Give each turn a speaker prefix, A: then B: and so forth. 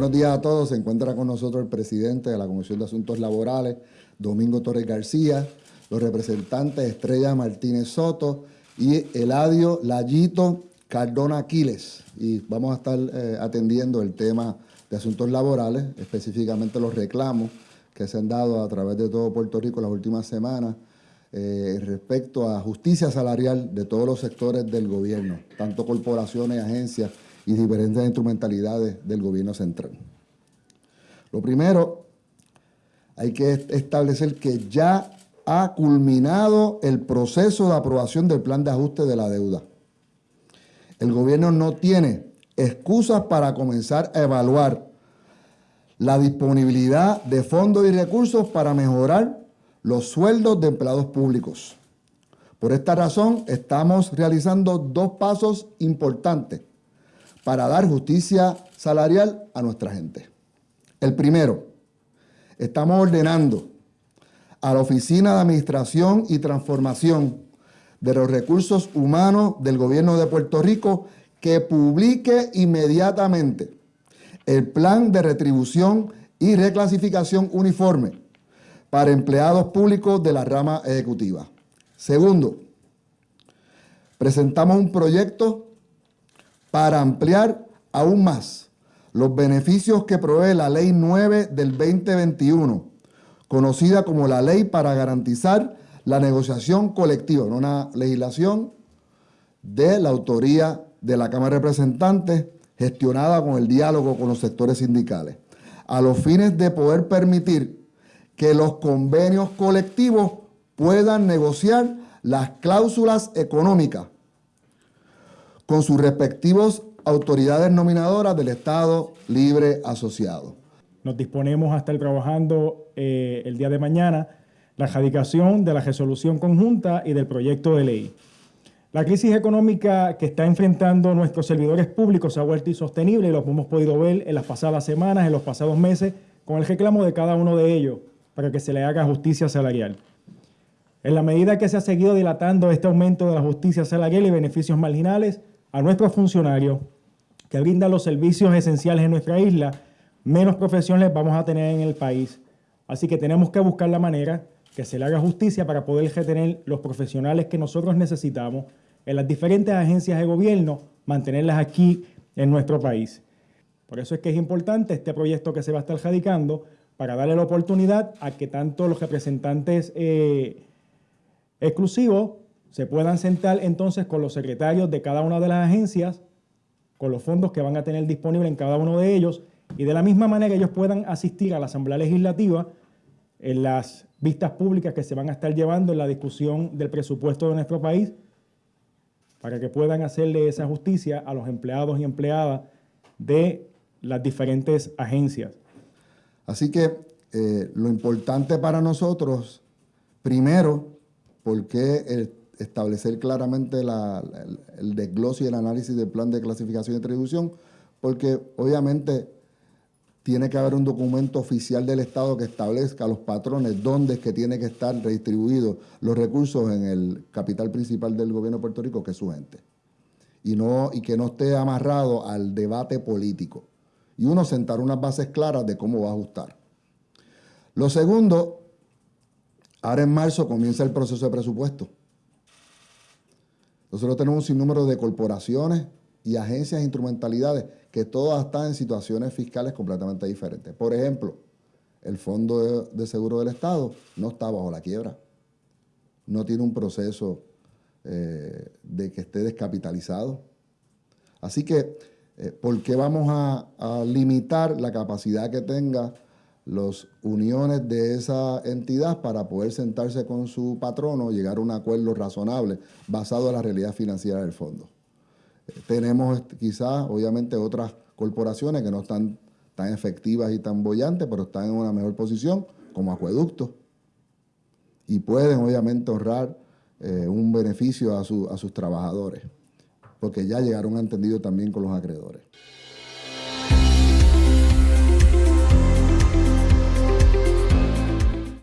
A: buenos días a todos. Se encuentra con nosotros el presidente de la Comisión de Asuntos Laborales, Domingo Torres García, los representantes Estrella Martínez Soto y Eladio Layito Cardona Aquiles. Y vamos a estar eh, atendiendo el tema de asuntos laborales, específicamente los reclamos que se han dado a través de todo Puerto Rico las últimas semanas eh, respecto a justicia salarial de todos los sectores del gobierno, tanto corporaciones, agencias y diferentes instrumentalidades del gobierno central. Lo primero, hay que establecer que ya ha culminado el proceso de aprobación del plan de ajuste de la deuda. El gobierno no tiene excusas para comenzar a evaluar la disponibilidad de fondos y recursos para mejorar los sueldos de empleados públicos. Por esta razón, estamos realizando dos pasos importantes para dar justicia salarial a nuestra gente. El primero, estamos ordenando a la Oficina de Administración y Transformación de los Recursos Humanos del Gobierno de Puerto Rico que publique inmediatamente el plan de retribución y reclasificación uniforme para empleados públicos de la rama ejecutiva. Segundo, presentamos un proyecto para ampliar aún más los beneficios que provee la Ley 9 del 2021, conocida como la Ley para garantizar la negociación colectiva, una legislación de la autoría de la Cámara de Representantes, gestionada con el diálogo con los sectores sindicales, a los fines de poder permitir que los convenios colectivos puedan negociar las cláusulas económicas con sus respectivos autoridades nominadoras del Estado Libre Asociado.
B: Nos disponemos a estar trabajando eh, el día de mañana la erradicación de la resolución conjunta y del proyecto de ley. La crisis económica que está enfrentando nuestros servidores públicos ha vuelto insostenible y lo hemos podido ver en las pasadas semanas, en los pasados meses, con el reclamo de cada uno de ellos para que se le haga justicia salarial. En la medida que se ha seguido dilatando este aumento de la justicia salarial y beneficios marginales, a nuestros funcionarios que brindan los servicios esenciales en nuestra isla, menos profesiones vamos a tener en el país. Así que tenemos que buscar la manera que se le haga justicia para poder retener los profesionales que nosotros necesitamos en las diferentes agencias de gobierno, mantenerlas aquí en nuestro país. Por eso es que es importante este proyecto que se va a estar radicando para darle la oportunidad a que tanto los representantes eh, exclusivos se puedan sentar entonces con los secretarios de cada una de las agencias, con los fondos que van a tener disponibles en cada uno de ellos, y de la misma manera ellos puedan asistir a la Asamblea Legislativa en las vistas públicas que se van a estar llevando en la discusión del presupuesto de nuestro país, para que puedan hacerle esa justicia a los empleados y empleadas de las diferentes agencias.
A: Así que eh, lo importante para nosotros, primero, porque establecer claramente el, desglose y el análisis del plan de clasificación y distribución, porque obviamente tiene que haber un documento oficial del Estado que establezca los patrones, dónde es que tiene que estar redistribuidos los recursos en el capital principal del gobierno de Puerto Rico, que es su gente. Y, no, y que no esté amarrado al debate político. Y uno sentar unas bases claras de cómo va a ajustar. Lo segundo, ahora en marzo comienza el proceso de presupuesto. Nosotros tenemos un sinnúmero de corporaciones y agencias e instrumentalidades que todas están en situaciones fiscales completamente diferentes. Por ejemplo, el Fondo de, Seguro del Estado no está bajo la quiebra, no tiene un proceso eh, de que esté descapitalizado. Así que, eh, ¿por qué vamos a, a limitar la capacidad que tenga las uniones de esa entidad para poder sentarse con su patrono, llegar a un acuerdo razonable basado en la realidad financiera del fondo. Eh, tenemos quizás, obviamente, otras corporaciones que no están tan efectivas y tan bollantes, pero están en una mejor posición, como acueductos, y pueden, obviamente, ahorrar eh, un beneficio a, a sus trabajadores, porque ya llegaron a entendido también con los acreedores.